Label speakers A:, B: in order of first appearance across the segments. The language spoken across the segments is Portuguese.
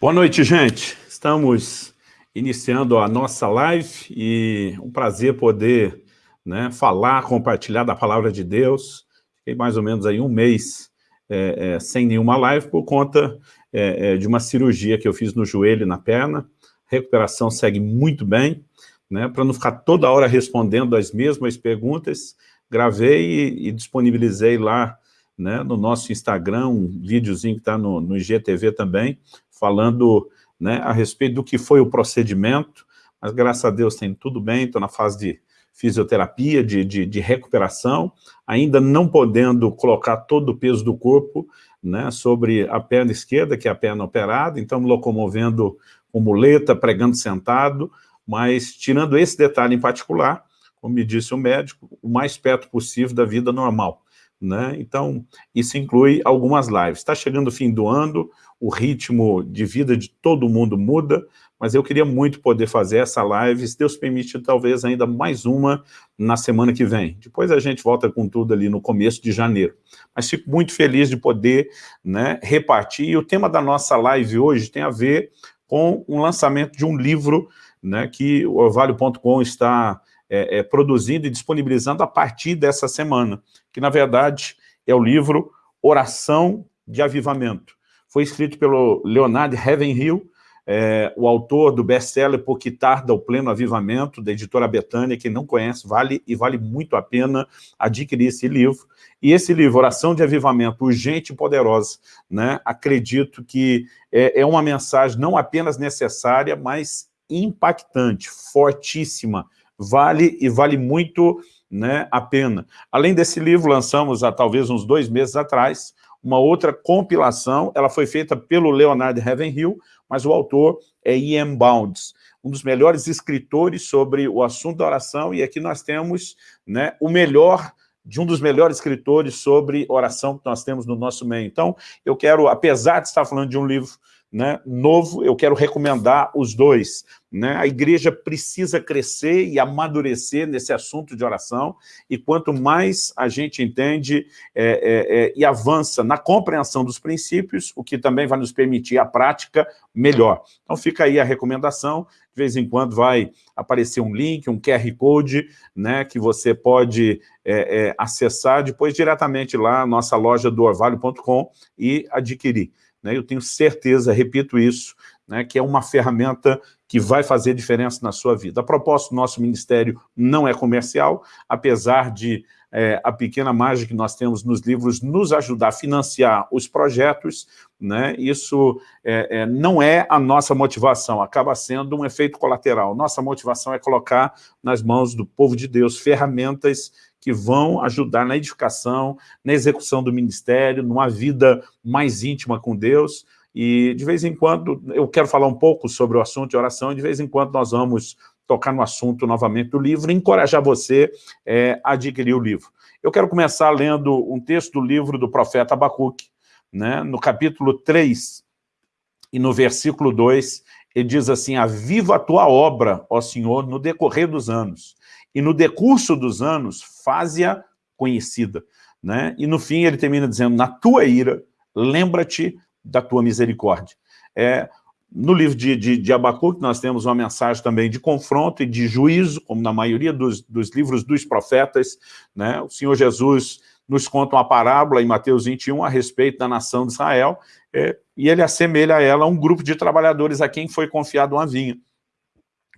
A: Boa noite, gente. Estamos iniciando a nossa live e um prazer poder né, falar, compartilhar da palavra de Deus. Fiquei mais ou menos aí um mês é, é, sem nenhuma live por conta é, é de uma cirurgia que eu fiz no joelho e na perna. A recuperação segue muito bem, né, para não ficar toda hora respondendo as mesmas perguntas, gravei e, e disponibilizei lá né, no nosso Instagram, um videozinho que está no, no IGTV também, falando né, a respeito do que foi o procedimento, mas graças a Deus tem tudo bem, estou na fase de fisioterapia, de, de, de, recuperação, ainda não podendo colocar todo o peso do corpo né, sobre a perna esquerda, que é a perna operada, então locomovendo com muleta, pregando sentado, mas tirando esse detalhe em particular, como me disse o médico, o mais perto possível da vida normal. Né? Então, isso inclui algumas lives. Está chegando o fim do ano, o ritmo de vida de todo mundo muda, mas eu queria muito poder fazer essa live, se Deus permite, talvez ainda mais uma na semana que vem. Depois a gente volta com tudo ali no começo de janeiro. Mas fico muito feliz de poder né, repartir, e o tema da nossa live hoje tem a ver com o lançamento de um livro né, que o orvalho.com está é, é, produzindo e disponibilizando a partir dessa semana, que na verdade é o livro Oração de Avivamento. Foi escrito pelo Leonardo Ravenhill, é, o autor do best-seller Por que Tarda o Pleno Avivamento, da editora Betânia, quem não conhece, vale e vale muito a pena adquirir esse livro. E esse livro, Oração de Avivamento, urgente e poderosa, né? acredito que é, é uma mensagem não apenas necessária, mas impactante, fortíssima, vale e vale muito né, a pena. Além desse livro, lançamos há talvez uns dois meses atrás, uma outra compilação, ela foi feita pelo Leonard Ravenhill, mas o autor é Ian Bounds, um dos melhores escritores sobre o assunto da oração, e aqui nós temos né, o melhor de um dos melhores escritores sobre oração que nós temos no nosso meio. Então, eu quero, apesar de estar falando de um livro né, novo, eu quero recomendar os dois. Né? A igreja precisa crescer e amadurecer nesse assunto de oração, e quanto mais a gente entende é, é, é, e avança na compreensão dos princípios, o que também vai nos permitir a prática, melhor. Então fica aí a recomendação, de vez em quando vai aparecer um link, um QR Code, né, que você pode é, é, acessar depois diretamente lá nossa loja do orvalho.com e adquirir. Né? Eu tenho certeza, repito isso, né, que é uma ferramenta que vai fazer diferença na sua vida. A propósito, nosso ministério não é comercial, apesar de é, a pequena margem que nós temos nos livros nos ajudar a financiar os projetos, né, isso é, é, não é a nossa motivação, acaba sendo um efeito colateral. Nossa motivação é colocar nas mãos do povo de Deus ferramentas que vão ajudar na edificação, na execução do ministério, numa vida mais íntima com Deus, e de vez em quando, eu quero falar um pouco sobre o assunto de oração, e de vez em quando nós vamos tocar no assunto novamente do livro, e encorajar você é, a adquirir o livro. Eu quero começar lendo um texto do livro do profeta Abacuque, né, no capítulo 3, e no versículo 2, ele diz assim, aviva a tua obra, ó Senhor, no decorrer dos anos, e no decurso dos anos, faze-a conhecida. Né? E no fim ele termina dizendo, na tua ira, lembra-te da tua misericórdia. É, no livro de, de, de Abacuque nós temos uma mensagem também de confronto e de juízo, como na maioria dos, dos livros dos profetas. Né? O Senhor Jesus nos conta uma parábola em Mateus 21 a respeito da nação de Israel, é, e ele assemelha a ela a um grupo de trabalhadores a quem foi confiado uma vinha.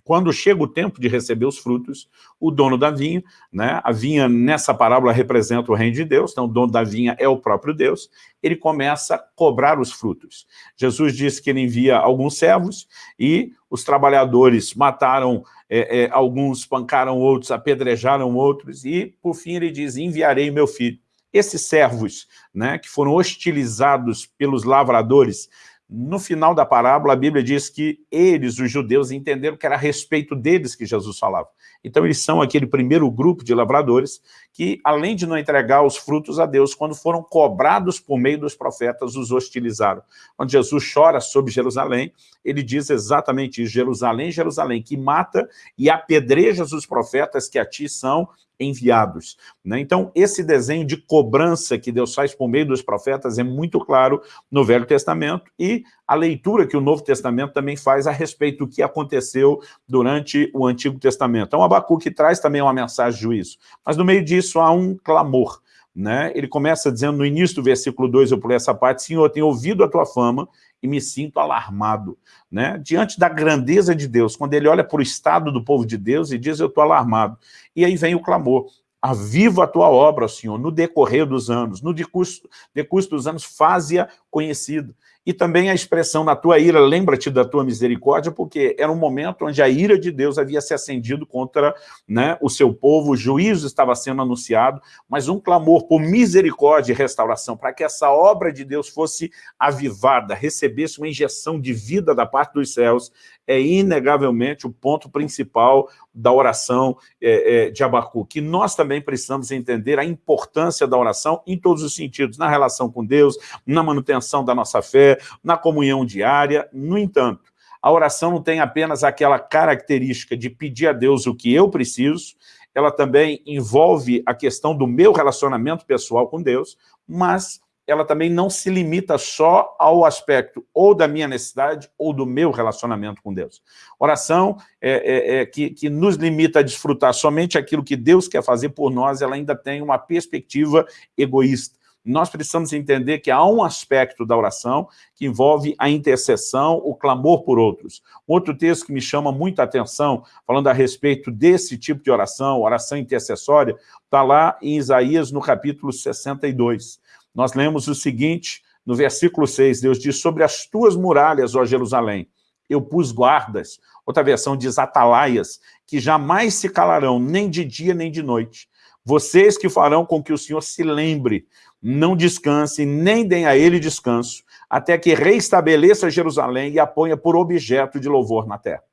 A: Quando chega o tempo de receber os frutos, o dono da vinha, né, a vinha nessa parábola representa o reino de Deus, então o dono da vinha é o próprio Deus, ele começa a cobrar os frutos. Jesus disse que ele envia alguns servos e os trabalhadores mataram é, é, alguns, espancaram outros, apedrejaram outros e, por fim, ele diz, enviarei meu filho. Esses servos, né, que foram hostilizados pelos lavradores, no final da parábola, a Bíblia diz que eles, os judeus, entenderam que era a respeito deles que Jesus falava. Então, eles são aquele primeiro grupo de lavradores que, além de não entregar os frutos a Deus, quando foram cobrados por meio dos profetas, os hostilizaram. Quando Jesus chora sobre Jerusalém, ele diz exatamente isso, Jerusalém, Jerusalém, que mata e apedrejas os profetas que a ti são enviados. Né? Então, esse desenho de cobrança que Deus faz por meio dos profetas é muito claro no Velho Testamento e a leitura que o Novo Testamento também faz a respeito do que aconteceu durante o Antigo Testamento. Então, Abacuque traz também uma mensagem de juízo, mas no meio disso há um clamor. Né? Ele começa dizendo no início do versículo 2, eu pulei essa parte, Senhor, tenho ouvido a tua fama e me sinto alarmado. Né? Diante da grandeza de Deus, quando ele olha para o estado do povo de Deus e diz, eu estou alarmado. E aí vem o clamor, aviva a tua obra, Senhor, no decorrer dos anos, no decurso, decurso dos anos, faze-a conhecida e também a expressão na tua ira, lembra-te da tua misericórdia, porque era um momento onde a ira de Deus havia se acendido contra né, o seu povo, o juízo estava sendo anunciado, mas um clamor por misericórdia e restauração, para que essa obra de Deus fosse avivada, recebesse uma injeção de vida da parte dos céus, é inegavelmente o ponto principal da oração é, é, de Abacuque. Que nós também precisamos entender a importância da oração em todos os sentidos, na relação com Deus, na manutenção da nossa fé, na comunhão diária. No entanto, a oração não tem apenas aquela característica de pedir a Deus o que eu preciso, ela também envolve a questão do meu relacionamento pessoal com Deus, mas ela também não se limita só ao aspecto ou da minha necessidade ou do meu relacionamento com Deus. Oração é, é, é, que, que nos limita a desfrutar somente aquilo que Deus quer fazer por nós, ela ainda tem uma perspectiva egoísta. Nós precisamos entender que há um aspecto da oração que envolve a intercessão, o clamor por outros. Outro texto que me chama muita atenção, falando a respeito desse tipo de oração, oração intercessória, está lá em Isaías, no capítulo 62 nós lemos o seguinte, no versículo 6, Deus diz, sobre as tuas muralhas, ó Jerusalém, eu pus guardas, outra versão diz atalaias, que jamais se calarão, nem de dia nem de noite. Vocês que farão com que o Senhor se lembre, não descanse, nem deem a ele descanso, até que reestabeleça Jerusalém e a ponha por objeto de louvor na terra.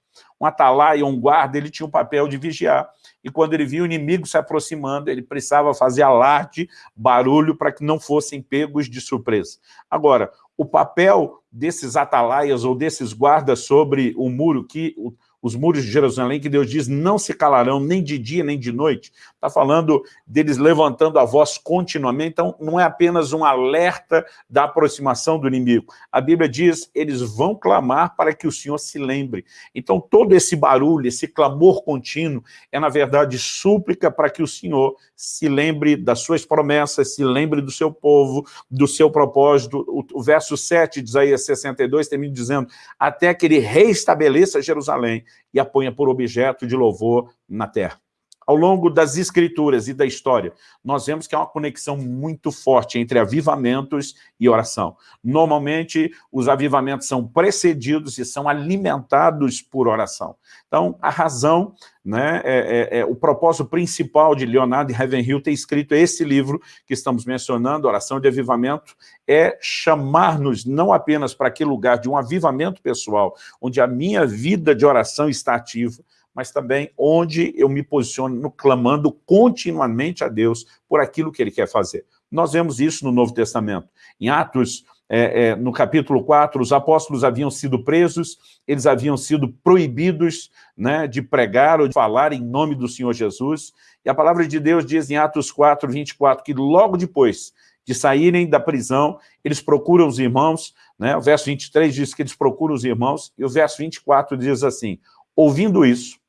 A: Um atalaia, um guarda, ele tinha o papel de vigiar e quando ele via o inimigo se aproximando, ele precisava fazer alarde, barulho, para que não fossem pegos de surpresa. Agora, o papel desses atalaias ou desses guardas sobre o muro, que os muros de Jerusalém, que Deus diz, não se calarão nem de dia nem de noite. Está falando deles levantando a voz continuamente, então não é apenas um alerta da aproximação do inimigo. A Bíblia diz, eles vão clamar para que o Senhor se lembre. Então todo esse barulho, esse clamor contínuo, é na verdade súplica para que o Senhor se lembre das suas promessas, se lembre do seu povo, do seu propósito. O, verso 7 de Isaías 62 termina dizendo, até que ele reestabeleça Jerusalém e a ponha por objeto de louvor na terra. Ao longo das escrituras e da história, nós vemos que há uma conexão muito forte entre avivamentos e oração. Normalmente, os avivamentos são precedidos e são alimentados por oração. Então, a razão, né, é, é, é o propósito principal de Leonardo Ravenhill ter escrito esse livro que estamos mencionando, Oração de Avivamento, é chamar-nos não apenas para aquele lugar de um avivamento pessoal, onde a minha vida de oração está ativa, mas também onde eu me posiciono clamando continuamente a Deus por aquilo que Ele quer fazer. Nós vemos isso no Novo Testamento. Em Atos, é, é, no capítulo 4, os apóstolos haviam sido presos, eles haviam sido proibidos né, de pregar ou de falar em nome do Senhor Jesus, e a palavra de Deus diz em Atos 4, 24, que logo depois de saírem da prisão, eles procuram os irmãos, né? o verso 23 diz que eles procuram os irmãos, e o verso 24 diz assim, ouvindo isso,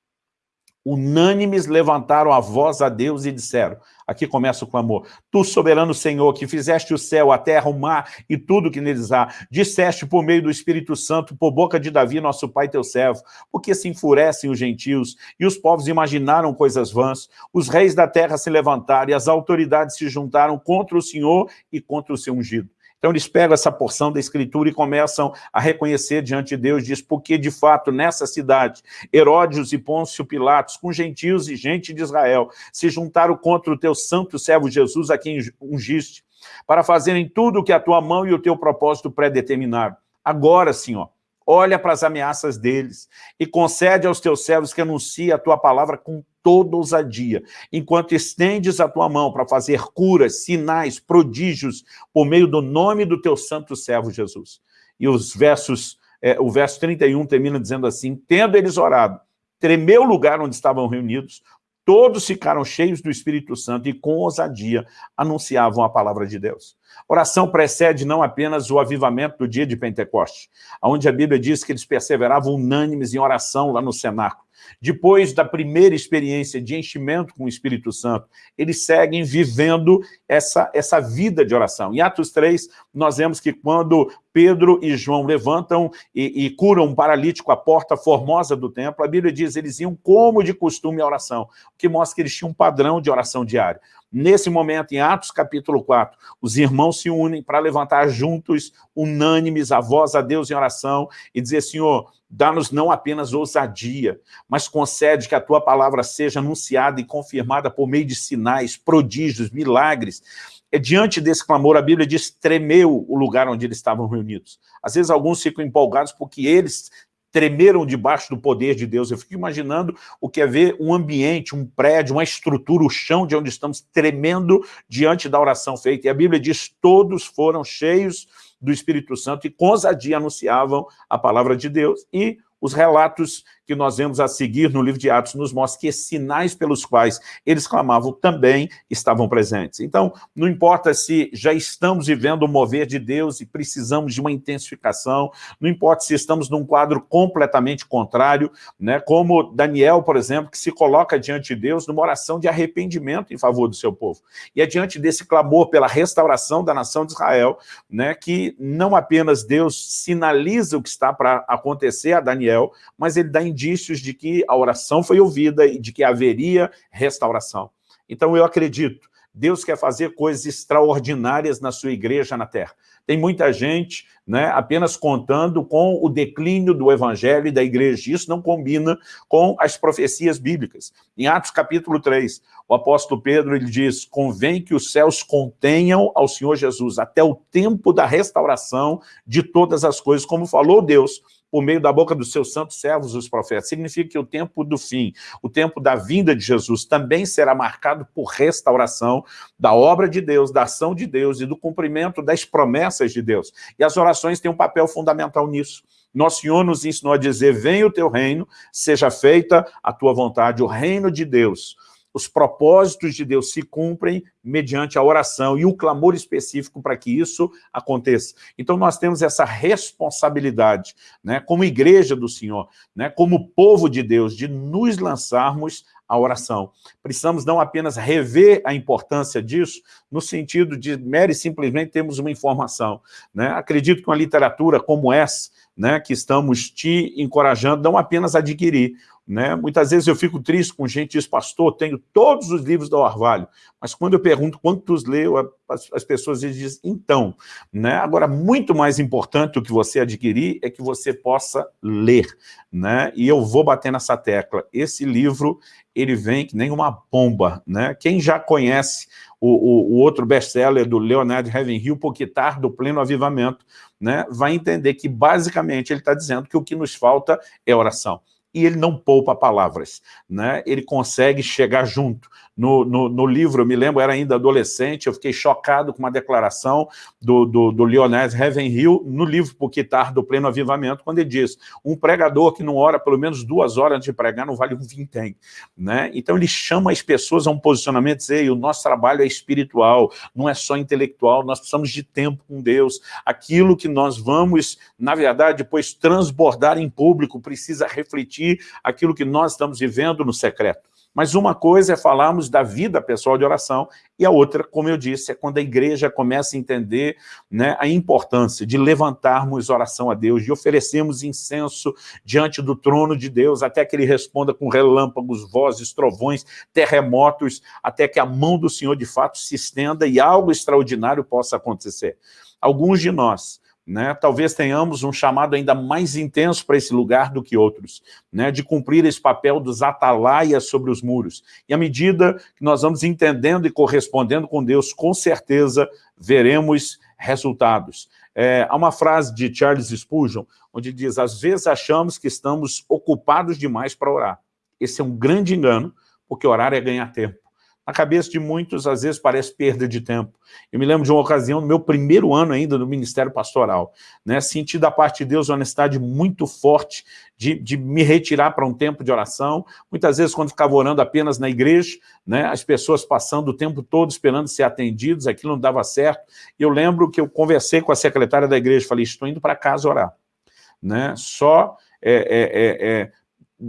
A: unânimes levantaram a voz a Deus e disseram, aqui começa o clamor, Tu, soberano Senhor, que fizeste o céu, a terra, o mar e tudo que neles há, disseste por meio do Espírito Santo, por boca de Davi, nosso pai, teu servo, porque se enfurecem os gentios, e os povos imaginaram coisas vãs, os reis da terra se levantaram, e as autoridades se juntaram contra o Senhor e contra o seu ungido. Então eles pegam essa porção da escritura e começam a reconhecer diante de Deus, diz, porque de fato nessa cidade, Herodes e Pôncio Pilatos, com gentios e gente de Israel, se juntaram contra o teu santo servo Jesus, a quem ungiste, para fazerem tudo o que a tua mão e o teu propósito predeterminaram. Agora, Senhor, olha para as ameaças deles e concede aos teus servos que anunciem a tua palavra com toda ousadia, enquanto estendes a tua mão para fazer curas, sinais, prodígios, por meio do nome do teu santo servo Jesus. E os versos, é, o verso 31 termina dizendo assim, tendo eles orado, tremeu o lugar onde estavam reunidos, Todos ficaram cheios do Espírito Santo e com ousadia anunciavam a palavra de Deus. Oração precede não apenas o avivamento do dia de Pentecoste, onde a Bíblia diz que eles perseveravam unânimes em oração lá no cenáculo. Depois da primeira experiência de enchimento com o Espírito Santo, eles seguem vivendo essa, essa vida de oração. Em Atos 3, nós vemos que quando Pedro e João levantam e, e curam um paralítico à porta formosa do templo, a Bíblia diz que eles iam como de costume à oração, o que mostra que eles tinham um padrão de oração diário. Nesse momento, em Atos capítulo 4, os irmãos se unem para levantar juntos, unânimes, a voz a Deus em oração e dizer, Senhor, dá-nos não apenas ousadia, mas concede que a tua palavra seja anunciada e confirmada por meio de sinais, prodígios, milagres. É, diante desse clamor, a Bíblia diz, tremeu o lugar onde eles estavam reunidos. Às vezes alguns ficam empolgados porque eles tremeram debaixo do poder de Deus. Eu fico imaginando o que é ver um ambiente, um prédio, uma estrutura, o chão de onde estamos tremendo diante da oração feita. E a Bíblia diz, todos foram cheios do Espírito Santo e com ousadia anunciavam a palavra de Deus e os relatos que nós vemos a seguir no livro de Atos nos mostram que esses sinais pelos quais eles clamavam também estavam presentes. Então, não importa se já estamos vivendo o mover de Deus e precisamos de uma intensificação, não importa se estamos num quadro completamente contrário, né, como Daniel, por exemplo, que se coloca diante de Deus numa oração de arrependimento em favor do seu povo. E é diante desse clamor pela restauração da nação de Israel, né, que não apenas Deus sinaliza o que está para acontecer a Daniel, mas ele dá indícios de que a oração foi ouvida e de que haveria restauração. Então eu acredito, Deus quer fazer coisas extraordinárias na sua igreja na terra. Tem muita gente né, apenas contando com o declínio do evangelho e da igreja. Isso não combina com as profecias bíblicas. Em Atos capítulo 3, o apóstolo Pedro ele diz, convém que os céus contenham ao Senhor Jesus até o tempo da restauração de todas as coisas, como falou Deus por meio da boca dos seus santos servos, os profetas. Significa que o tempo do fim, o tempo da vinda de Jesus, também será marcado por restauração da obra de Deus, da ação de Deus e do cumprimento das promessas de Deus. E as orações têm um papel fundamental nisso. Nosso Senhor nos ensinou a dizer, venha o teu reino, seja feita a tua vontade, o reino de Deus os propósitos de Deus se cumprem mediante a oração e o clamor específico para que isso aconteça. Então nós temos essa responsabilidade, né, como igreja do Senhor, né, como povo de Deus, de nos lançarmos à oração. Precisamos não apenas rever a importância disso, no sentido de mero e simplesmente termos uma informação. Né? Acredito que uma literatura como essa, né, que estamos te encorajando, não apenas adquirir, né? Muitas vezes eu fico triste com gente que diz, pastor, tenho todos os livros do Orvalho, mas quando eu pergunto quantos leu, as, as pessoas dizem, então. Né? Agora, muito mais importante do que você adquirir é que você possa ler. Né? E eu vou bater nessa tecla. Esse livro, ele vem que nem uma bomba. Né? Quem já conhece o, o, o outro best-seller do Leonard Ravenhill, Poquitar do Pleno Avivamento, né? vai entender que, basicamente, ele está dizendo que o que nos falta é oração e ele não poupa palavras, né? ele consegue chegar junto. No, no, no, livro, eu me lembro, era ainda adolescente, eu fiquei chocado com uma declaração do, do, do Leonés Ravenhill no livro Puquitar do Pleno Avivamento, quando ele diz, um pregador que não ora pelo menos duas horas antes de pregar não vale um vintém. Né? Então ele chama as pessoas a um posicionamento, dizer, o nosso trabalho é espiritual, não é só intelectual, nós precisamos de tempo com Deus, aquilo que nós vamos, na verdade, depois transbordar em público, precisa refletir aquilo que nós estamos vivendo no secreto. Mas uma coisa é falarmos da vida pessoal de oração e a outra, como eu disse, é quando a igreja começa a entender né, a importância de levantarmos oração a Deus, de oferecermos incenso diante do trono de Deus, até que ele responda com relâmpagos, vozes, trovões, terremotos, até que a mão do Senhor de fato se estenda e algo extraordinário possa acontecer. Alguns de nós né? Talvez tenhamos um chamado ainda mais intenso para esse lugar do que outros, né? de cumprir esse papel dos atalaias sobre os muros. E à medida que nós vamos entendendo e correspondendo com Deus, com certeza veremos resultados. É, há uma frase de Charles Spurgeon, onde diz, às vezes achamos que estamos ocupados demais para orar. Esse é um grande engano, porque orar é ganhar tempo. Na cabeça de muitos, às vezes parece perda de tempo. Eu me lembro de uma ocasião, no meu primeiro ano ainda no Ministério Pastoral, né, senti da parte de Deus uma necessidade muito forte de, de me retirar para um tempo de oração. Muitas vezes, quando ficava orando apenas na igreja, né, as pessoas passando o tempo todo esperando ser atendidos, aquilo não dava certo. Eu lembro que eu conversei com a secretária da igreja, falei, estou indo para casa orar. Né? Só é, é, é, é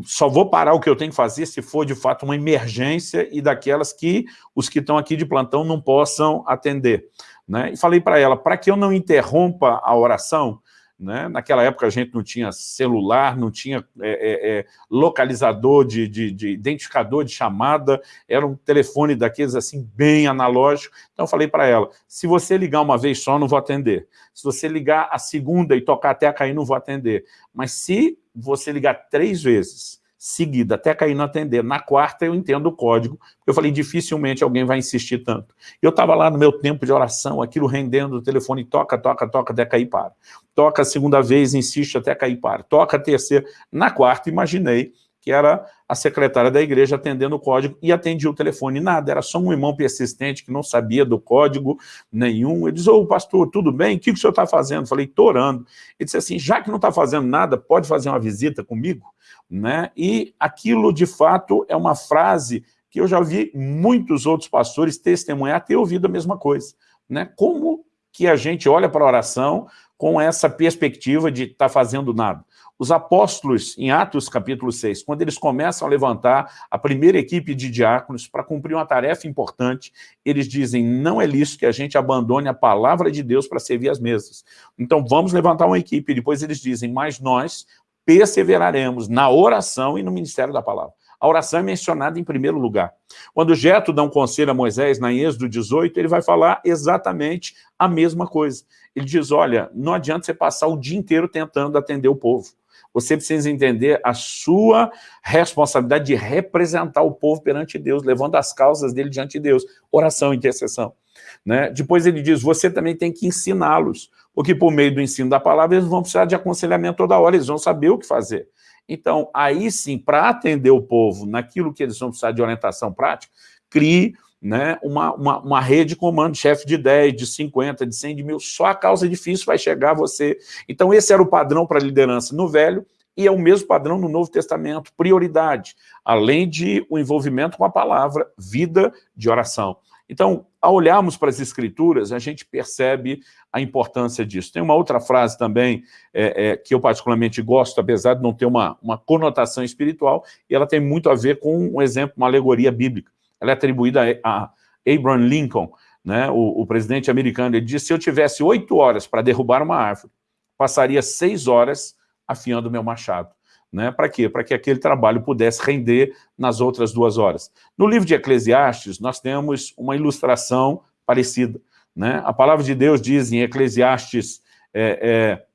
A: só vou parar o que eu tenho que fazer se for, de fato, uma emergência e daquelas que os que estão aqui de plantão não possam atender. Né? E falei para ela, para que eu não interrompa a oração, né? naquela época a gente não tinha celular, não tinha é, é, é, localizador de, de, de, identificador de chamada, era um telefone daqueles assim, bem analógico. Então eu falei para ela, se você ligar uma vez só, não vou atender. Se você ligar a segunda e tocar até cair, não vou atender. Mas se você ligar três vezes, seguida, até cair no atender, na quarta eu entendo o código, eu falei, dificilmente alguém vai insistir tanto. Eu estava lá no meu tempo de oração, aquilo rendendo, o telefone toca, toca, toca, até cair para. Toca a segunda vez, insiste até cair para. Toca a terceira. Na quarta, imaginei que era a secretária da igreja atendendo o código e atendia o telefone. Nada, era só um irmão persistente que não sabia do código nenhum. Ele disse, ô pastor, tudo bem? O que, que o senhor está fazendo? falei, estou orando. Ele disse assim, já que não está fazendo nada, pode fazer uma visita comigo? Né? E aquilo, de fato, é uma frase que eu já vi muitos outros pastores testemunhar, ter ouvido a mesma coisa. Né? Como que a gente olha para a oração com essa perspectiva de estar tá fazendo nada? Os apóstolos, em Atos capítulo 6, quando eles começam a levantar a primeira equipe de diáconos para cumprir uma tarefa importante, eles dizem, não é lícito que a gente abandone a palavra de Deus para servir as mesas. Então vamos levantar uma equipe, depois eles dizem, mas nós perseveraremos na oração e no ministério da palavra. A oração é mencionada em primeiro lugar. Quando Jeto dá um conselho a Moisés, na Êxodo 18, ele vai falar exatamente a mesma coisa. Ele diz, olha, não adianta você passar o dia inteiro tentando atender o povo você precisa entender a sua responsabilidade de representar o povo perante Deus, levando as causas dele diante de Deus. Oração, intercessão. Né? Depois ele diz, você também tem que ensiná-los, porque por meio do ensino da palavra eles vão precisar de aconselhamento toda hora, eles vão saber o que fazer. Então, aí sim, para atender o povo naquilo que eles vão precisar de orientação prática, crie né, uma, uma, uma rede de comando, chefe de 10, de 50, de 100, de mil, só a causa difícil vai chegar a você. Então esse era o padrão para a liderança no Velho, e é o mesmo padrão no Novo Testamento, prioridade, além de o envolvimento com a palavra, vida de oração. Então, ao olharmos para as Escrituras, a gente percebe a importância disso. Tem uma outra frase também é, é, que eu particularmente gosto, apesar de não ter uma, uma conotação espiritual, e ela tem muito a ver com um exemplo, uma alegoria bíblica ela é atribuída a Abraham Lincoln, né, o, o presidente americano, ele disse, se eu tivesse oito horas para derrubar uma árvore, passaria seis horas afiando meu machado. Né? Para quê? Para que aquele trabalho pudesse render nas outras duas horas. No livro de Eclesiastes, nós temos uma ilustração parecida. Né? A palavra de Deus diz em Eclesiastes, é, é,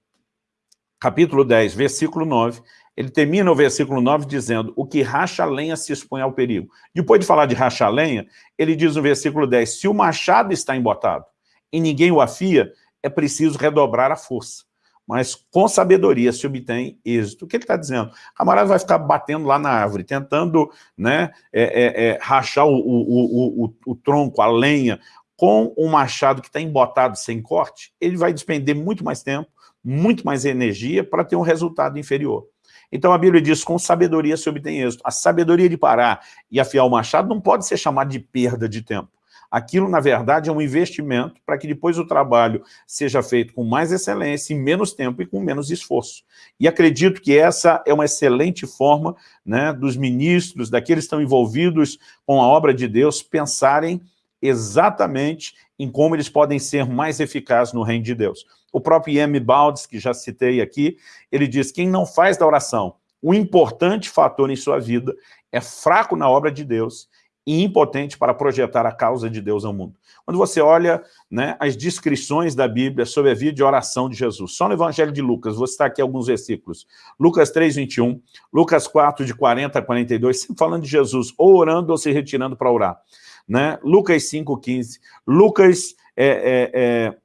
A: capítulo 10, versículo 9, ele termina o versículo 9 dizendo, o que racha lenha se expõe ao perigo. Depois de falar de racha lenha, ele diz no versículo 10, se o machado está embotado e ninguém o afia, é preciso redobrar a força. Mas com sabedoria se obtém êxito. O que ele está dizendo? O camarada vai ficar batendo lá na árvore, tentando né, é, é, é, rachar o, o, o, o tronco, a lenha, com um machado que está embotado sem corte, ele vai despender muito mais tempo, muito mais energia para ter um resultado inferior. Então a Bíblia diz, com sabedoria se obtém êxito. A sabedoria de parar e afiar o machado não pode ser chamada de perda de tempo. Aquilo, na verdade, é um investimento para que depois o trabalho seja feito com mais excelência, em menos tempo e com menos esforço. E acredito que essa é uma excelente forma né, dos ministros, daqueles que estão envolvidos com a obra de Deus, pensarem exatamente em como eles podem ser mais eficazes no reino de Deus. O próprio Ian Baldes, que já citei aqui, ele diz, quem não faz da oração o importante fator em sua vida é fraco na obra de Deus e impotente para projetar a causa de Deus ao mundo. Quando você olha né, as descrições da Bíblia sobre a vida de oração de Jesus, só no Evangelho de Lucas, vou citar aqui alguns versículos. Lucas 3, 21, Lucas 4, de 40 a 42, sempre falando de Jesus, ou orando ou se retirando para orar né? Lucas 5,15, Lucas é, é, é,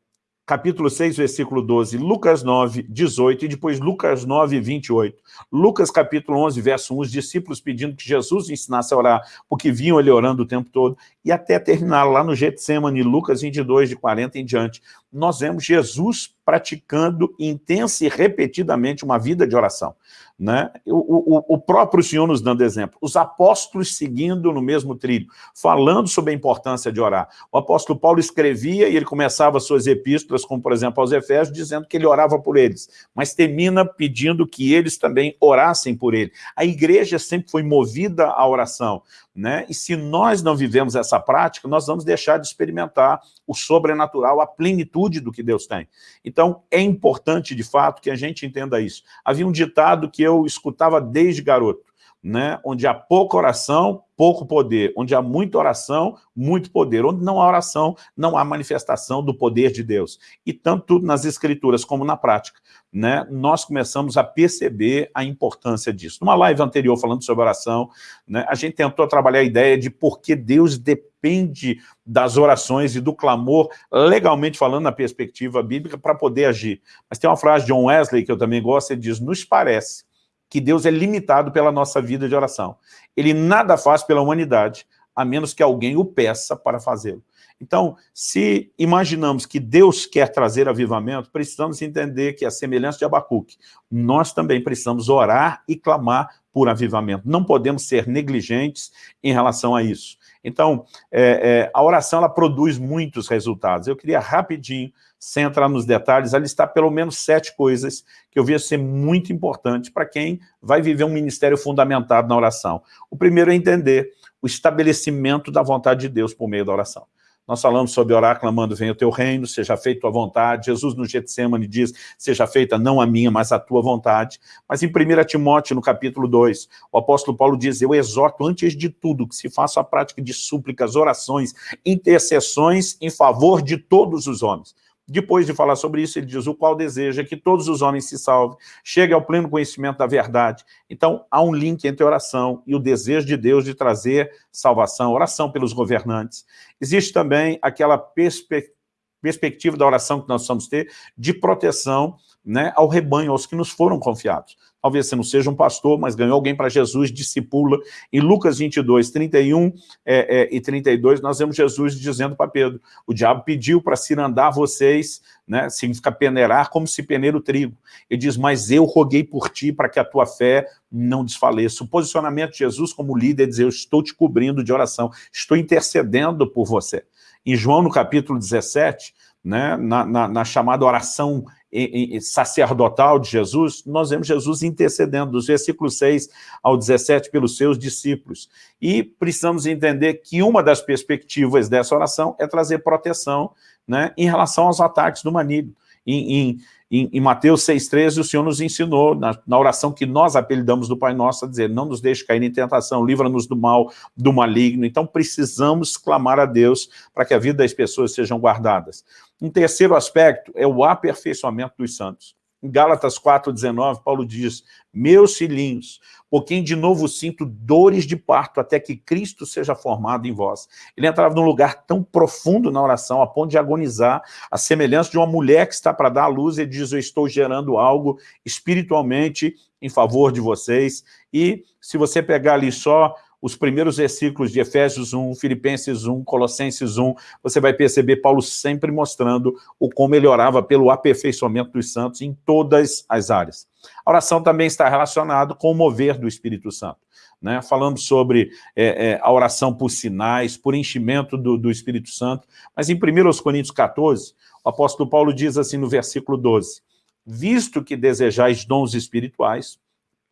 A: capítulo 6, versículo 12, Lucas 9, 18, e depois Lucas 9, 28. Lucas capítulo 11, verso 1, os discípulos pedindo que Jesus ensinasse a orar, porque vinham ele orando o tempo todo. E até terminar lá no Getsemane, Lucas 22, de 40 em diante, nós vemos Jesus praticando intensa e repetidamente uma vida de oração. Né? O, o, o, próprio Senhor nos dando exemplo, os apóstolos seguindo no mesmo trilho, falando sobre a importância de orar. O apóstolo Paulo escrevia e ele começava suas epístolas, como por exemplo aos Efésios, dizendo que ele orava por eles, mas termina pedindo que eles também orassem por ele. A igreja sempre foi movida à oração, né? e se nós não vivemos essa prática, nós vamos deixar de experimentar o sobrenatural, a plenitude do que Deus tem. Então, é importante, de fato, que a gente entenda isso. Havia um ditado que eu escutava desde garoto, né? onde há pouca oração, pouco poder. Onde há muita oração, muito poder. Onde não há oração, não há manifestação do poder de Deus. E tanto nas escrituras como na prática, né, nós começamos a perceber a importância disso. Numa live anterior, falando sobre oração, né, a gente tentou trabalhar a ideia de por que Deus depende das orações e do clamor, legalmente falando na perspectiva bíblica, para poder agir. Mas tem uma frase de John Wesley, que eu também gosto, ele diz, nos parece que Deus é limitado pela nossa vida de oração. Ele nada faz pela humanidade, a menos que alguém o peça para fazê-lo. Então, se imaginamos que Deus quer trazer avivamento, precisamos entender que a semelhança de Abacuque, nós também precisamos orar e clamar por avivamento. Não podemos ser negligentes em relação a isso. Então, é, é, a oração ela produz muitos resultados. Eu queria rapidinho, sem entrar nos detalhes, listar pelo menos sete coisas que eu via ser muito importante para quem vai viver um ministério fundamentado na oração. O primeiro é entender o estabelecimento da vontade de Deus por meio da oração. Nós falamos sobre orar clamando, venha o teu reino, seja feita a tua vontade. Jesus no Getsemane diz, seja feita não a minha, mas a tua vontade. Mas em 1 Timóteo, no capítulo 2, o apóstolo Paulo diz, eu exorto antes de tudo que se faça a prática de súplicas, orações, intercessões em favor de todos os homens depois de falar sobre isso, ele diz, o qual deseja que todos os homens se salvem, chegue ao pleno conhecimento da verdade. Então, há um link entre oração e o desejo de Deus de trazer salvação, oração pelos governantes. Existe também aquela perspectiva perspectiva da oração que nós precisamos ter de proteção né, ao rebanho, aos que nos foram confiados. Talvez você não seja um pastor, mas ganhou alguém para Jesus, discipula. Em Lucas 22, 31 é, é, e 32, nós vemos Jesus dizendo para Pedro, o diabo pediu para cirandar vocês, né, significa peneirar como se peneira o trigo. Ele diz, mas eu roguei por ti para que a tua fé não desfaleça. O posicionamento de Jesus como líder é dizer, eu estou te cobrindo de oração, estou intercedendo por você. Em João, no capítulo 17, né, na, na, na chamada oração sacerdotal de Jesus, nós vemos Jesus intercedendo dos versículos 6 ao 17 pelos seus discípulos. E precisamos entender que uma das perspectivas dessa oração é trazer proteção né, em relação aos ataques do maligno. Em, em, em, Mateus 6,13, o Senhor nos ensinou, na, na, oração que nós apelidamos do Pai Nosso, a dizer, não nos deixe cair em tentação, livra-nos do mal, do maligno. Então, precisamos clamar a Deus para que a vida das pessoas sejam guardadas. Um terceiro aspecto é o aperfeiçoamento dos santos. Em Gálatas 4,19, Paulo diz, meus filhinhos, por quem de novo sinto dores de parto até que Cristo seja formado em vós. Ele entrava num lugar tão profundo na oração, a ponto de agonizar, a semelhança de uma mulher que está para dar à luz, e diz, eu estou gerando algo espiritualmente em favor de vocês. E se você pegar ali só os primeiros versículos de Efésios 1, Filipenses 1, Colossenses 1, você vai perceber Paulo sempre mostrando o como ele orava pelo aperfeiçoamento dos santos em todas as áreas. A oração também está relacionada com o mover do Espírito Santo. Né? Falamos sobre é, é, a oração por sinais, por enchimento do, do Espírito Santo, mas em 1 Coríntios 14, o apóstolo Paulo diz assim no versículo 12, visto que desejais dons espirituais,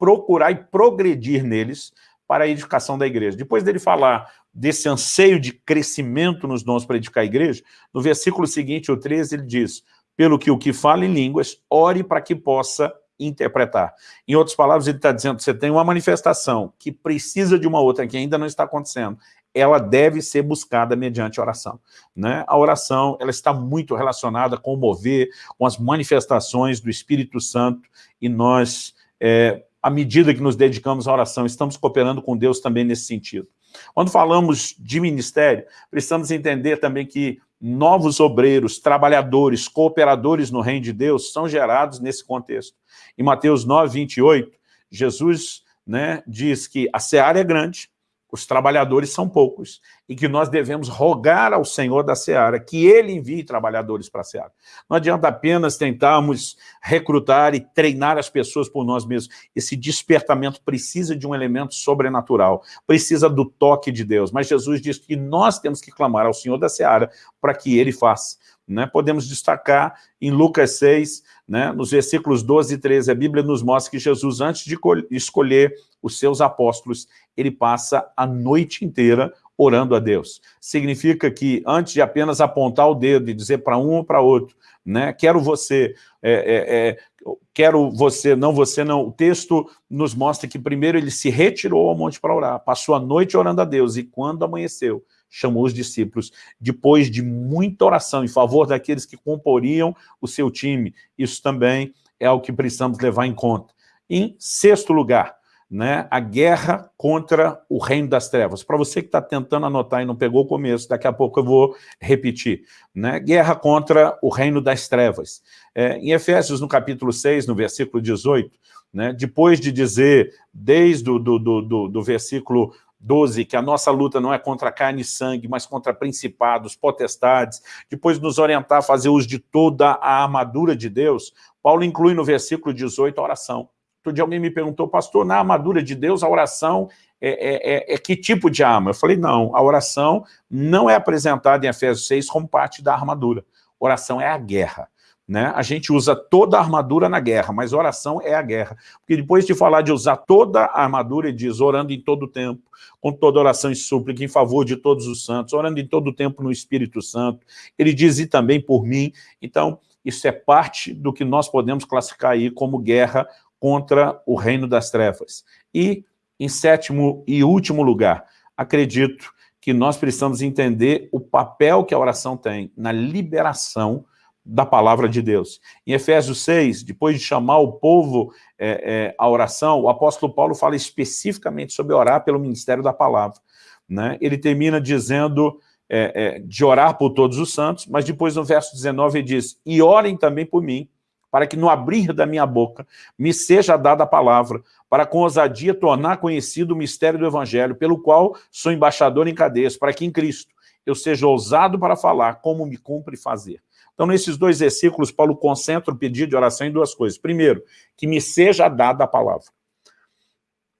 A: procurai progredir neles, para a edificação da igreja. Depois dele falar desse anseio de crescimento nos dons para edificar a igreja, no versículo seguinte, o 13, ele diz, pelo que o que fala em línguas, ore para que possa interpretar. Em outras palavras, ele está dizendo, você tem uma manifestação que precisa de uma outra, que ainda não está acontecendo, ela deve ser buscada mediante oração. Né? A oração ela está muito relacionada com o mover, com as manifestações do Espírito Santo, e nós é, à medida que nos dedicamos à oração, estamos cooperando com Deus também nesse sentido. Quando falamos de ministério, precisamos entender também que novos obreiros, trabalhadores, cooperadores no reino de Deus são gerados nesse contexto. Em Mateus 9, 28, Jesus né, diz que a seara é grande, os trabalhadores são poucos e que nós devemos rogar ao Senhor da Seara que Ele envie trabalhadores para a Seara. Não adianta apenas tentarmos recrutar e treinar as pessoas por nós mesmos. Esse despertamento precisa de um elemento sobrenatural, precisa do toque de Deus. Mas Jesus diz que nós temos que clamar ao Senhor da Seara para que Ele faça. Né? Podemos destacar em Lucas 6, né, nos versículos 12 e 13, a Bíblia nos mostra que Jesus, antes de escolher os seus apóstolos, ele passa a noite inteira orando a Deus. Significa que, antes de apenas apontar o dedo e dizer para um ou para outro, né, quero você, é, é, é, quero você, não você não, o texto nos mostra que primeiro ele se retirou ao monte para orar, passou a noite orando a Deus, e quando amanheceu, chamou os discípulos, depois de muita oração em favor daqueles que comporiam o seu time. Isso também é o que precisamos levar em conta. Em sexto lugar, né, a guerra contra o reino das trevas. Para você que está tentando anotar e não pegou o começo, daqui a pouco eu vou repetir. Né, guerra contra o reino das trevas. É, em Efésios, no capítulo 6, no versículo 18, né, depois de dizer, desde o do, do, do, do versículo 12, que a nossa luta não é contra carne e sangue, mas contra principados, potestades, depois nos orientar a fazer uso de toda a armadura de Deus, Paulo inclui no versículo 18 a oração. Outro dia alguém me perguntou, pastor, na armadura de Deus a oração é, é, é, é, que tipo de arma? Eu falei, não, a oração não é apresentada em Efésios 6 como parte da armadura. Oração é a guerra. Né? A gente usa toda a armadura na guerra, mas oração é a guerra. Porque depois de falar de usar toda a armadura, ele diz, orando em todo o tempo, com toda oração e súplica, em favor de todos os santos, orando em todo o tempo no Espírito Santo. Ele diz, e também por mim. Então, isso é parte do que nós podemos classificar aí como guerra contra o reino das trevas. E, em sétimo e último lugar, acredito que nós precisamos entender o papel que a oração tem na liberação da palavra de Deus. Em Efésios 6, depois de chamar o povo é, é, à oração, o apóstolo Paulo fala especificamente sobre orar pelo ministério da palavra. Né? Ele termina dizendo é, é de orar por todos os santos, mas depois no verso 19 ele diz, e orem também por mim, para que no abrir da minha boca me seja dada a palavra, para com ousadia tornar conhecido o mistério do evangelho, pelo qual sou embaixador em cadeias, para que em Cristo eu seja ousado para falar como me cumpre fazer. Então, nesses dois versículos, Paulo concentra o pedido de oração em duas coisas. Primeiro, que me seja dada a palavra.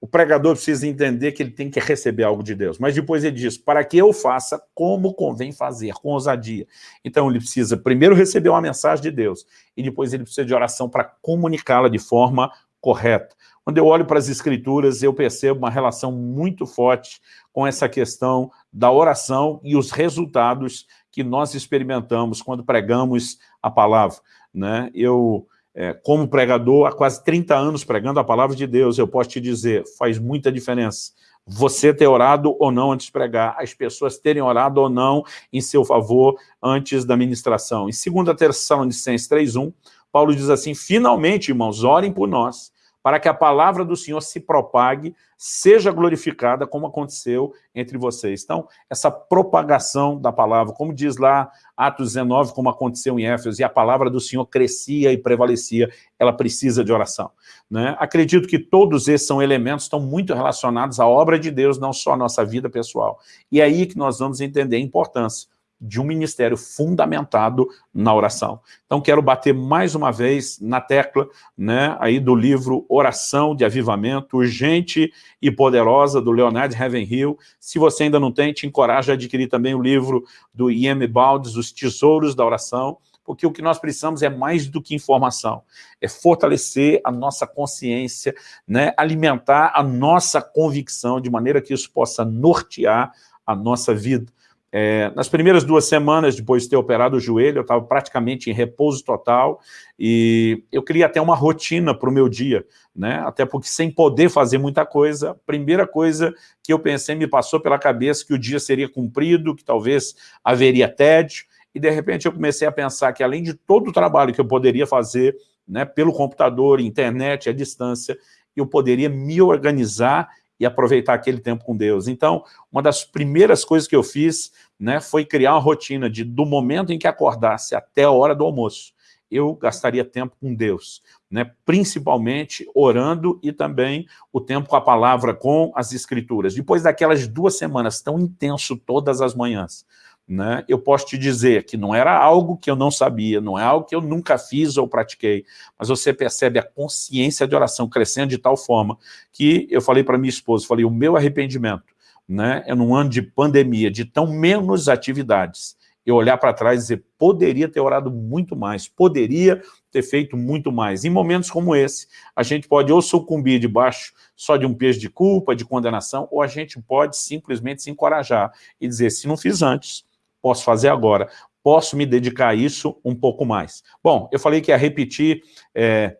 A: O pregador precisa entender que ele tem que receber algo de Deus. Mas depois ele diz, para que eu faça como convém fazer, com ousadia. Então ele precisa primeiro receber uma mensagem de Deus, e depois ele precisa de oração para comunicá-la de forma correta. Quando eu olho para as escrituras, eu percebo uma relação muito forte com essa questão da oração e os resultados que nós experimentamos quando pregamos a palavra. Né? Eu, é, como pregador, há quase 30 anos pregando a palavra de Deus, eu posso te dizer, faz muita diferença. Você ter orado ou não antes de pregar, as pessoas terem orado ou não em seu favor antes da ministração. Em 2 Tessalonicenses 3.1, Paulo diz assim, finalmente, irmãos, orem por nós, para que a palavra do Senhor se propague, seja glorificada, como aconteceu entre vocês. Então, essa propagação da palavra, como diz lá Atos 19, como aconteceu em Éfeso, e a palavra do Senhor crescia e prevalecia, ela precisa de oração. Né? Acredito que todos esses são elementos estão muito relacionados à obra de Deus, não só à nossa vida pessoal. E é aí que nós vamos entender a importância de um ministério fundamentado na oração. Então, quero bater mais uma vez na tecla né, aí do livro Oração de Avivamento, Urgente e Poderosa, do Leonard Ravenhill. Se você ainda não tem, te encorajo a adquirir também o livro do I.M. Baldes, Os Tesouros da Oração, porque o que nós precisamos é mais do que informação, é fortalecer a nossa consciência, né, alimentar a nossa convicção, de maneira que isso possa nortear a nossa vida. É, nas primeiras duas semanas, depois de ter operado o joelho, eu estava praticamente em repouso total e eu queria até uma rotina para o meu dia, né? até porque sem poder fazer muita coisa, a primeira coisa que eu pensei, me passou pela cabeça que o dia seria cumprido, que talvez haveria tédio, e de repente eu comecei a pensar que além de todo o trabalho que eu poderia fazer né, pelo computador, internet, à distância, eu poderia me organizar e aproveitar aquele tempo com Deus. Então, uma das primeiras coisas que eu fiz né, foi criar uma rotina de, do momento em que acordasse até a hora do almoço, eu gastaria tempo com Deus, né? principalmente orando e também o tempo com a palavra, com as escrituras. Depois daquelas duas semanas tão intenso todas as manhãs, né, eu posso te dizer que não era algo que eu não sabia, não é algo que eu nunca fiz ou pratiquei, mas você percebe a consciência de oração crescendo de tal forma que eu falei para minha esposa, falei, o meu arrependimento né, é num ano de pandemia, de tão menos atividades, eu olhar para trás e dizer, poderia ter orado muito mais, poderia ter feito muito mais. Em momentos como esse, a gente pode ou sucumbir debaixo só de um peso de culpa, de condenação, ou a gente pode simplesmente se encorajar e dizer, se não fiz antes, posso fazer agora, posso me dedicar a isso um pouco mais. Bom, eu falei que ia repetir é,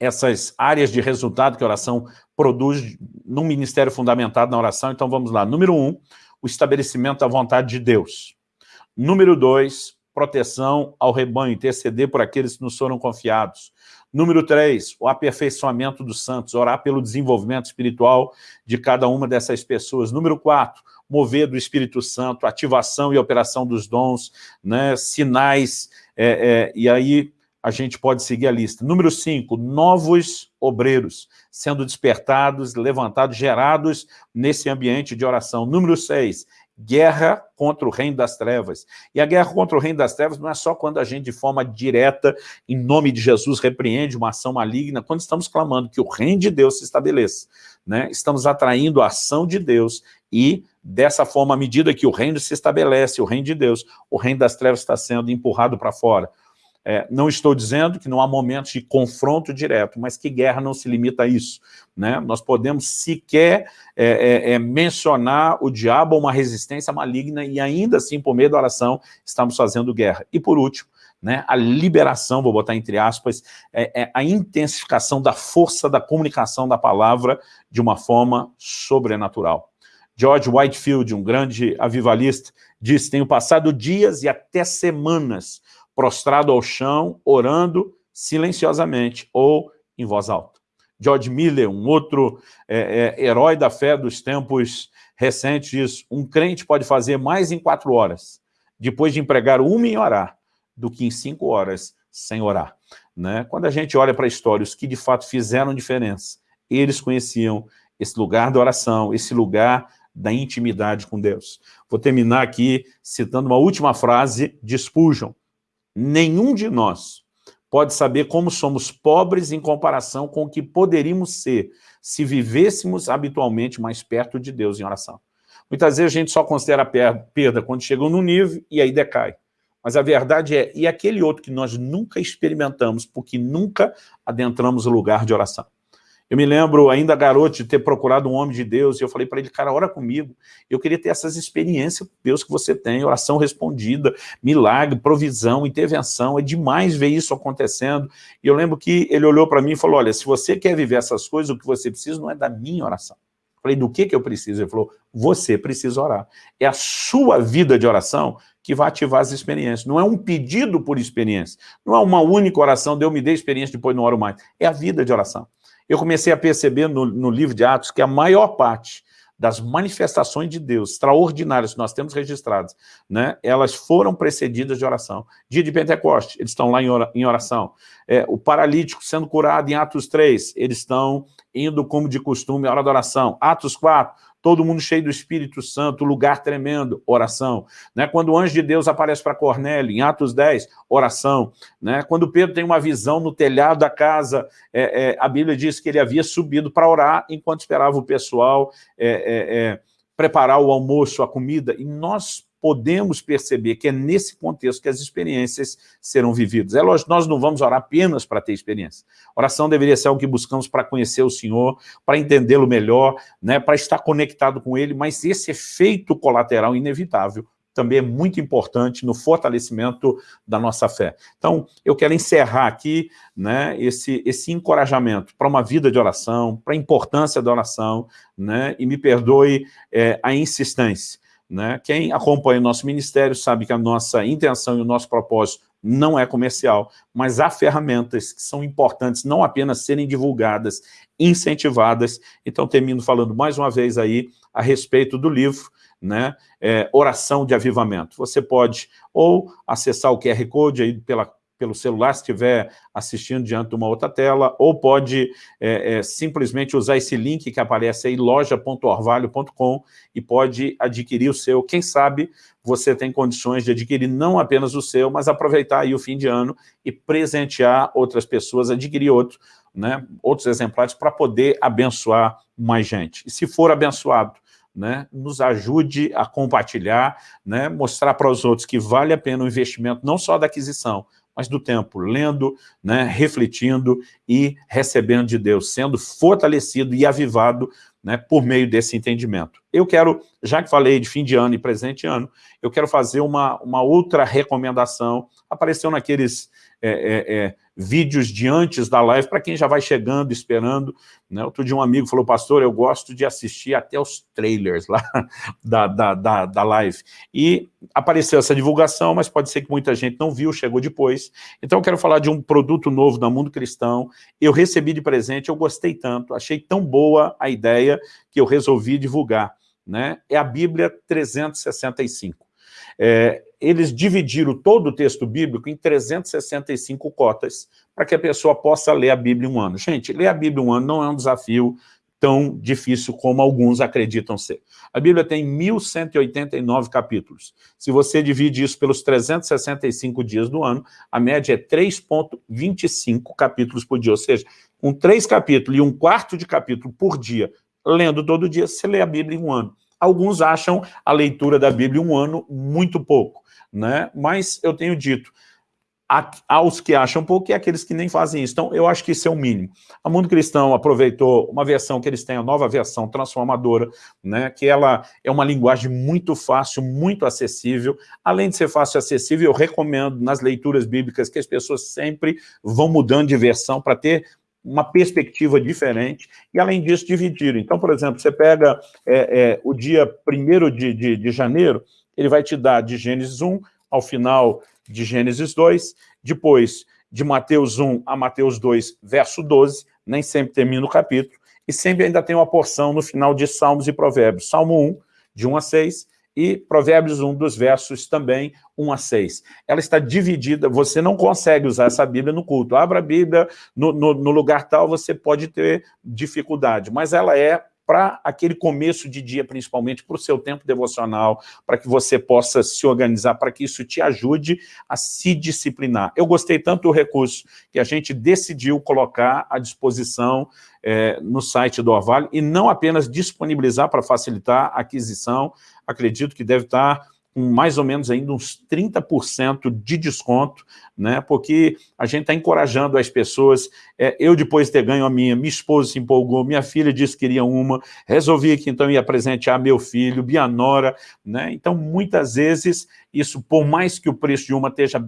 A: essas áreas de resultado que a oração produz num ministério fundamentado na oração, então vamos lá. Número um, o estabelecimento da vontade de Deus. Número dois, proteção ao rebanho, interceder por aqueles que nos foram confiados. Número três, o aperfeiçoamento dos santos, orar pelo desenvolvimento espiritual de cada uma dessas pessoas. Número quatro, mover do Espírito Santo, ativação e operação dos dons, né, sinais, é, é, e aí a gente pode seguir a lista. Número 5, novos obreiros sendo despertados, levantados, gerados nesse ambiente de oração. Número 6, guerra contra o reino das trevas. E a guerra contra o reino das trevas não é só quando a gente, de forma direta, em nome de Jesus, repreende uma ação maligna, quando estamos clamando que o reino de Deus se estabeleça. Né? Estamos atraindo a ação de Deus e, dessa forma, à medida que o reino se estabelece, o reino de Deus, o reino das trevas está sendo empurrado para fora. É, não estou dizendo que não há momentos de confronto direto, mas que guerra não se limita a isso. Né? Nós podemos sequer é, é, é, mencionar o diabo uma resistência maligna e ainda assim, por meio da oração, estamos fazendo guerra. E por último, né, a liberação, vou botar entre aspas, é, é, a intensificação da força da comunicação da palavra de uma forma sobrenatural. George Whitefield, um grande avivalista, disse, tenho passado dias e até semanas prostrado ao chão, orando silenciosamente ou em voz alta. George Miller, um outro é, é, herói da fé dos tempos recentes, diz, um crente pode fazer mais em quatro horas, depois de empregar uma em orar, do que em cinco horas sem orar. Né? Quando a gente olha para a história, os que de fato fizeram diferença, eles conheciam esse lugar da oração, esse lugar da intimidade com Deus. Vou terminar aqui citando uma última frase de Spurgeon, Nenhum de nós pode saber como somos pobres em comparação com o que poderíamos ser se vivêssemos habitualmente mais perto de Deus em oração. Muitas vezes a gente só considera a perda quando chega no nível e aí decai. Mas a verdade é, e aquele outro que nós nunca experimentamos, porque nunca adentramos o lugar de oração. Eu me lembro, ainda garoto, de ter procurado um homem de Deus, e eu falei para ele, cara, ora comigo. Eu queria ter essas experiências com Deus que você tem, oração respondida, milagre, provisão, intervenção, é demais ver isso acontecendo. E eu lembro que ele olhou para mim e falou, olha, se você quer viver essas coisas, o que você precisa não é da minha oração. Eu falei, do que, que eu preciso? Ele falou, você precisa orar. É a sua vida de oração que vai ativar as experiências. Não é um pedido por experiência. Não é uma única oração, Deus me dê experiência, depois não oro mais. É a vida de oração eu comecei a perceber no, no livro de Atos que a maior parte das manifestações de Deus extraordinárias que nós temos registradas, né, elas foram precedidas de oração. Dia de Pentecoste, eles estão lá em oração. É, o paralítico sendo curado em Atos 3, eles estão indo como de costume à hora da oração. Atos 4, todo mundo cheio do Espírito Santo, lugar tremendo, oração. Né? Quando o anjo de Deus aparece para Cornélio, em Atos 10, oração. Né? Quando Pedro tem uma visão no telhado da casa, é, é, a Bíblia diz que ele havia subido para orar enquanto esperava o pessoal é, é, é preparar o almoço, a comida, e nós podemos perceber que é nesse contexto que as experiências serão vividas. É lógico, nós não vamos orar apenas para ter experiência. Oração deveria ser algo que buscamos para conhecer o Senhor, para entendê-lo melhor, né, para estar conectado com Ele, mas esse efeito colateral inevitável também é muito importante no fortalecimento da nossa fé. Então, eu quero encerrar aqui né, esse, esse encorajamento para uma vida de oração, para a importância da oração, né, e me perdoe é, a insistência. Né? Quem acompanha o nosso ministério sabe que a nossa intenção e o nosso propósito não é comercial, mas há ferramentas que são importantes não apenas serem divulgadas, incentivadas. Então, termino falando mais uma vez aí a respeito do livro, né, é, Oração de Avivamento. Você pode ou acessar o QR Code aí pela pelo celular, se estiver assistindo diante de uma outra tela, ou pode é, é, simplesmente usar esse link que aparece aí, loja.orvalho.com, e pode adquirir o seu. Quem sabe você tem condições de adquirir não apenas o seu, mas aproveitar aí o fim de ano e presentear outras pessoas, adquirir outro, né, outros exemplares para poder abençoar mais gente. E se for abençoado, né, nos ajude a compartilhar, né, mostrar para os outros que vale a pena o investimento, não só da aquisição, mas do tempo, lendo, né, refletindo e recebendo de Deus, sendo fortalecido e avivado né, por meio desse entendimento. Eu quero, já que falei de fim de ano e presente ano, eu quero fazer uma, uma outra recomendação, apareceu naqueles é, é, é, vídeos de antes da live, para quem já vai chegando, esperando. Né? Outro dia um amigo falou, pastor, eu gosto de assistir até os trailers lá da, da, da, da live. E apareceu essa divulgação, mas pode ser que muita gente não viu, chegou depois. Então eu quero falar de um produto novo da Mundo Cristão. Eu recebi de presente, eu gostei tanto, achei tão boa a ideia que eu resolvi divulgar. Né? É a Bíblia 365. É, eles dividiram todo o texto bíblico em 365 cotas, para que a pessoa possa ler a Bíblia um ano. Gente, ler a Bíblia um ano não é um desafio tão difícil como alguns acreditam ser. A Bíblia tem 1.189 capítulos. Se você divide isso pelos 365 dias do ano, a média é 3.25 capítulos por dia, ou seja, com três capítulos e um quarto de capítulo por dia, lendo todo dia, você lê a Bíblia em um ano. Alguns acham a leitura da Bíblia um ano muito pouco, né? mas eu tenho dito, aos que acham pouco e aqueles que nem fazem isso. Então, eu acho que isso é o mínimo. A Mundo Cristão aproveitou uma versão que eles têm, a nova versão transformadora, né, que ela é uma linguagem muito fácil, muito acessível. Além de ser fácil e acessível, eu recomendo nas leituras bíblicas que as pessoas sempre vão mudando de versão para ter uma perspectiva diferente, e além disso, dividir. Então, por exemplo, você pega é, é, o dia 1 de, de, de janeiro, ele vai te dar de Gênesis 1 ao final de Gênesis 2, depois de Mateus 1 a Mateus 2, verso 12, nem sempre termina o capítulo, e sempre ainda tem uma porção no final de Salmos e Provérbios. Salmo 1, de 1 a 6, e Provérbios 1 dos versos também 1 a 6. Ela está dividida, você não consegue usar essa Bíblia no culto. Abra a Bíblia no, no, no lugar tal, você pode ter dificuldade, mas ela é para aquele começo de dia, principalmente para o seu tempo devocional, para que você possa se organizar, para que isso te ajude a se disciplinar. Eu gostei tanto do recurso que a gente decidiu colocar à disposição é, no site do Orvalho, e não apenas disponibilizar para facilitar a aquisição, acredito que deve estar com mais ou menos ainda uns 30% de desconto, né? porque a gente está encorajando as pessoas. É, eu, depois de ter ganho a minha, minha esposa se empolgou, minha filha disse que queria uma, resolvi que então ia presentear meu filho, minha nora. Né? Então, muitas vezes, isso, por mais que o preço de uma esteja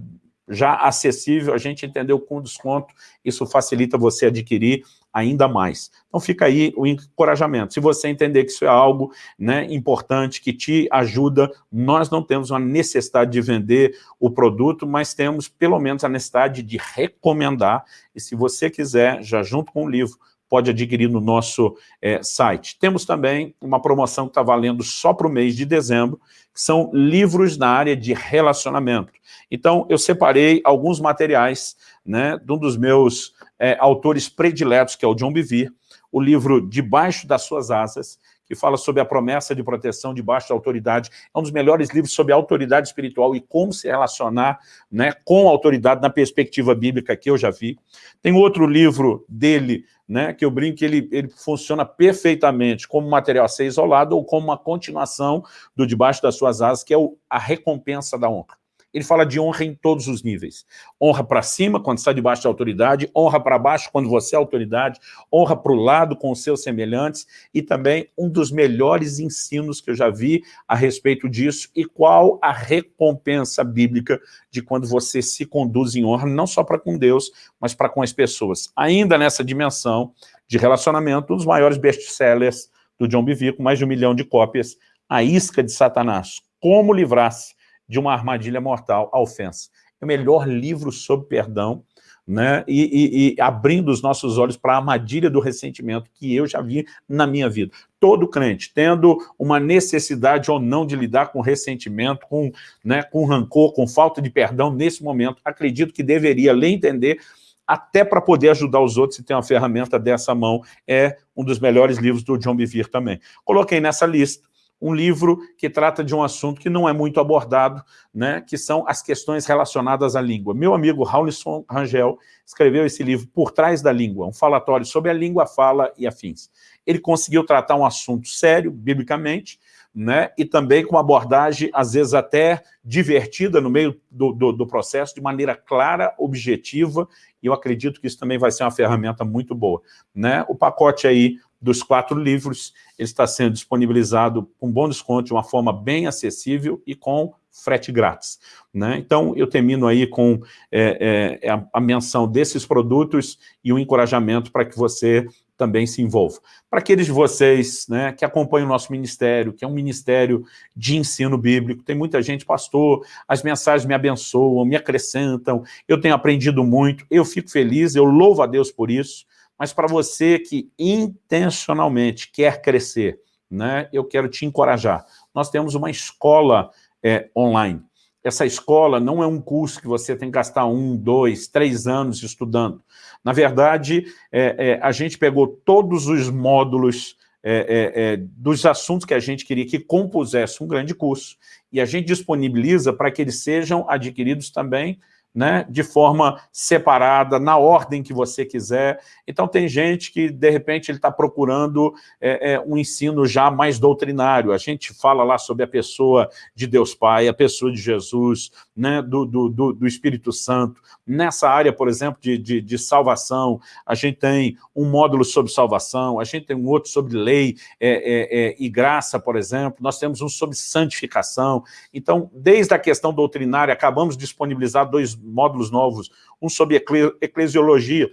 A: já acessível, a gente entendeu com desconto, isso facilita você adquirir ainda mais. Então fica aí o encorajamento. Se você entender que isso é algo né, importante, que te ajuda, nós não temos uma necessidade de vender o produto, mas temos pelo menos a necessidade de recomendar, e se você quiser, já junto com o livro, pode adquirir no nosso é, site. Temos também uma promoção que está valendo só para o mês de dezembro, que são livros na área de relacionamento. Então, eu separei alguns materiais né, de um dos meus é, autores prediletos, que é o John Bevere, o livro Debaixo das Suas Asas, que fala sobre a promessa de proteção debaixo da autoridade. É um dos melhores livros sobre autoridade espiritual e como se relacionar né, com a autoridade na perspectiva bíblica que eu já vi. Tem outro livro dele, né, que eu brinco que ele, ele funciona perfeitamente como material a ser isolado ou como uma continuação do Debaixo das Suas Asas, que é o, a recompensa da honra. Ele fala de honra em todos os níveis. Honra para cima, quando está debaixo da autoridade, honra para baixo, quando você é autoridade, honra para o lado com os seus semelhantes, e também um dos melhores ensinos que eu já vi a respeito disso, e qual a recompensa bíblica de quando você se conduz em honra, não só para com Deus, mas para com as pessoas. Ainda nessa dimensão de relacionamento, um dos maiores best-sellers do John com mais de um milhão de cópias, A Isca de Satanás, Como Livrar-se de uma armadilha mortal, a ofensa. É o melhor livro sobre perdão né, e, e, e abrindo os nossos olhos para a armadilha do ressentimento que eu já vi na minha vida. Todo crente, tendo uma necessidade ou não de lidar com ressentimento, com, né, com rancor, com falta de perdão nesse momento, acredito que deveria ler entender até para poder ajudar os outros e ter uma ferramenta dessa mão, é um dos melhores livros do John Bevere também. Coloquei nessa lista um livro que trata de um assunto que não é muito abordado, né, que são as questões relacionadas à língua. Meu amigo Raulison Rangel escreveu esse livro Por Trás da Língua, um falatório sobre a língua, fala e afins. Ele conseguiu tratar um assunto sério, biblicamente, né, e também com uma abordagem, às vezes até divertida no meio do, do, do processo, de maneira clara, objetiva, e eu acredito que isso também vai ser uma ferramenta muito boa. Né? O pacote aí dos quatro livros, ele está sendo disponibilizado com bom desconto, de uma forma bem acessível e com frete grátis. Né? Então, eu termino aí com é, é, a, a menção desses produtos e um encorajamento para que você também se envolva. Para aqueles de vocês né, que acompanham o nosso ministério, que é um ministério de ensino bíblico, tem muita gente, pastor, as mensagens me abençoam, me acrescentam, eu tenho aprendido muito, eu fico feliz, eu louvo a Deus por isso, mas para você que intencionalmente quer crescer, né, eu quero te encorajar. Nós temos uma escola é, online. Essa escola não é um curso que você tem que gastar um, dois, três anos estudando. Na verdade, é, é, a gente pegou todos os módulos é, é, é, dos assuntos que a gente queria que compusesse um grande curso e a gente disponibiliza para que eles sejam adquiridos também né, de forma separada, na ordem que você quiser. Então tem gente que, de repente, ele está procurando é, é, um ensino já mais doutrinário. A gente fala lá sobre a pessoa de Deus Pai, a pessoa de Jesus, né, do, do, do Espírito Santo. Nessa área, por exemplo, de, de, de, salvação, a gente tem um módulo sobre salvação, a gente tem um outro sobre lei é, é, é e graça, por exemplo, nós temos um sobre santificação. Então, desde a questão doutrinária, acabamos de disponibilizar dois módulos novos, um sobre eclesiologia,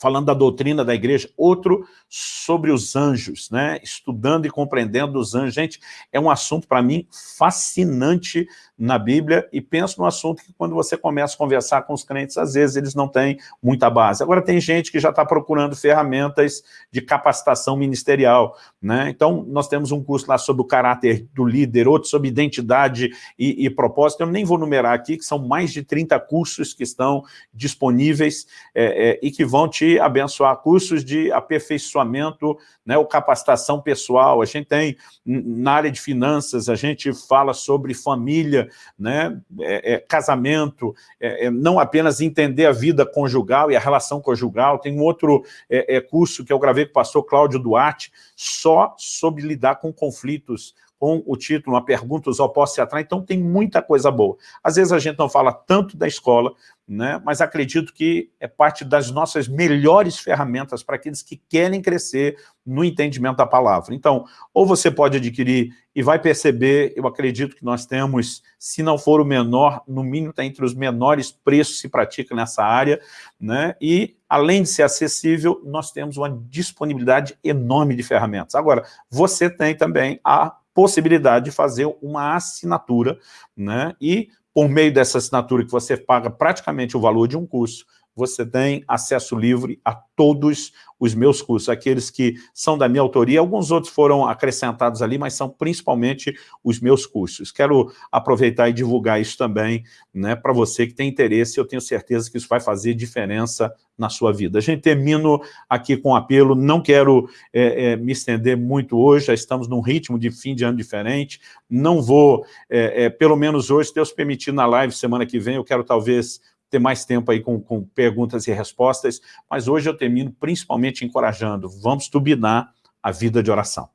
A: falando da doutrina da igreja, outro sobre os anjos, né? estudando e compreendendo os anjos. Gente, é um assunto para mim fascinante na Bíblia e penso no assunto que quando você começa a conversar com os crentes, às vezes eles não têm muita base. Agora tem gente que já está procurando ferramentas de capacitação ministerial, né? Então nós temos um curso lá sobre o caráter do líder, outro sobre identidade e, e propósito, eu nem vou numerar aqui, que são mais de 30 cursos que estão disponíveis é, é, e que vão te abençoar, cursos de aperfeiçoamento, né, ou capacitação pessoal, a gente tem na área de finanças, a gente fala sobre família, né, é, é, casamento, é, é, não apenas entender a vida conjugal e a relação conjugal, tem um outro é, curso que eu gravei o pastor Cláudio Duarte, só sobre lidar com conflitos, com o título, uma pergunta, os opostos se atraem, então tem muita coisa boa. Às vezes a gente não fala tanto da escola, né? mas acredito que é parte das nossas melhores ferramentas para aqueles que querem crescer no entendimento da palavra. Então, ou você pode adquirir e vai perceber, eu acredito que nós temos, se não for o menor, no mínimo está entre os menores preços que se pratica nessa área, né? e além de ser acessível, nós temos uma disponibilidade enorme de ferramentas. Agora, você tem também a possibilidade de fazer uma assinatura, né? e por meio dessa assinatura que você paga praticamente o valor de um curso, você tem acesso livre a todos os meus cursos, aqueles que são da minha autoria, alguns outros foram acrescentados ali, mas são principalmente os meus cursos. Quero aproveitar e divulgar isso também né, para você que tem interesse, eu tenho certeza que isso vai fazer diferença na sua vida. A gente termino aqui com um apelo, não quero é, é, me estender muito hoje, já estamos num ritmo de fim de ano diferente, não vou, é, é pelo menos hoje, Deus permitir na live semana que vem, eu quero talvez ter mais tempo aí com, com perguntas e respostas, mas hoje eu termino principalmente encorajando, vamos turbinar a vida de oração.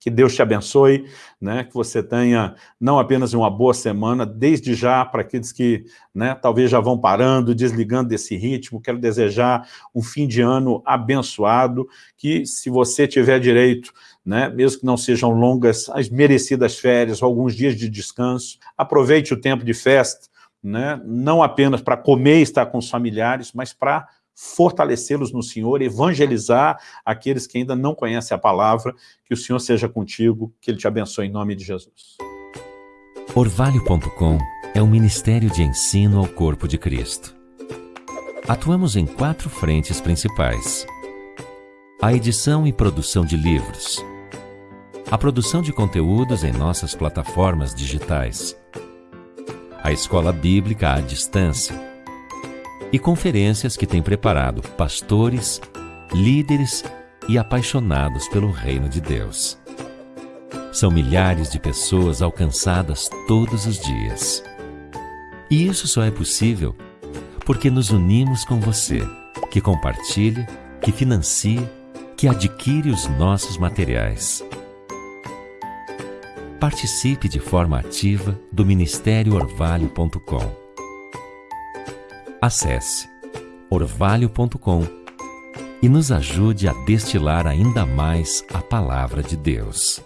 A: Que Deus te abençoe, né? que você tenha não apenas uma boa semana, desde já, para aqueles que né, talvez já vão parando, desligando desse ritmo, quero desejar um fim de ano abençoado, que se você tiver direito, né, mesmo que não sejam longas, as merecidas férias, alguns dias de descanso, aproveite o tempo de festa, né, não apenas para comer e estar com os familiares, mas para fortalecê-los no Senhor, evangelizar aqueles que ainda não conhecem a palavra, que o Senhor seja contigo, que Ele te abençoe em nome de Jesus.
B: Orvalho.com é um ministério de ensino ao corpo de Cristo. Atuamos em quatro frentes principais: a edição e produção de livros, a produção de conteúdos em nossas plataformas digitais, a escola bíblica à distância e conferências que tem preparado pastores, líderes e apaixonados pelo reino de Deus. São milhares de pessoas alcançadas todos os dias. E isso só é possível porque nos unimos com você, que compartilha, que financia, que adquire os nossos materiais. Participe de forma ativa do Ministério Orvalho.com. Acesse orvalho.com e nos ajude a destilar ainda mais a palavra de Deus.